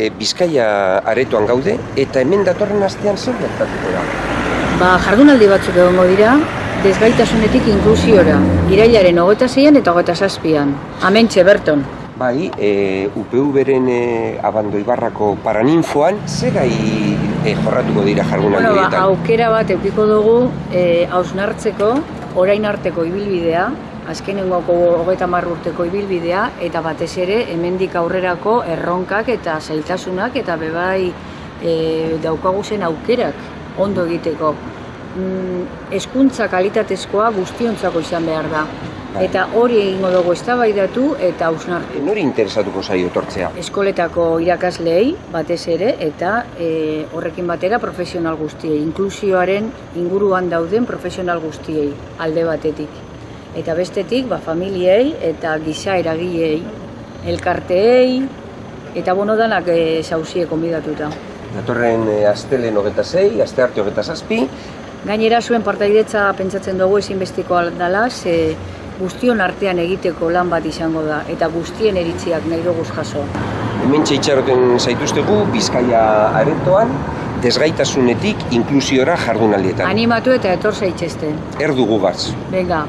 E, Bizkaia aretoan gaude eta hemen datorren astean zer gertatuko da. Ba, jardunaldi batzuk egongo dira, desgaitasunetik inklusiora, irailaren hogeta zeian eta hogeta zazpian. Amentxe, Berton. Bai, e, UPV-ren e, abando ibarrako paraninfoan, ze gai e, jorratuko dira jardunaldi Bueno, ba, aukera bat eukiko dugu e, hausnartzeko orain arteko ibilbidea, azkenengoko hogeita hamar urteko ibilbidea, eta batez ere hemendik aurrerako erronkak eta zailtasunak eta bebai e, daukagu zen aukerak ondo egiteko. Mm, hezkuntza kalitatezkoa guztiontzako izan behar da. Bai. Eta hori egingo dugu eztabaidatu eta hausnartu. E, nori interesatuko zaio etortzea? eskoletako irakasleei batez ere eta e, horrekin batera profesional guztiei, inklusioaren inguruan dauden profesional guztiei alde batetik. Eta bestetik, ba, familiei eta giza eragileei, elkarteei, eta bono danak e, zauzie konbidatuta. Datorren e, astelen hogeta zei, aste arte hogeta zazpi, Gainera zuen partaidetza pentsatzen dugu ezinbestikoa dela, ze guztion artean egiteko lan bat izango da, eta guztien eritziak nahi dugu jaso. hemen itxaroten zaituztegu Bizkaia aretoan, desgaitasunetik inklusiora jardunaldietan. Animatu eta etor zaitxesten. Erdu gugaz. Venga,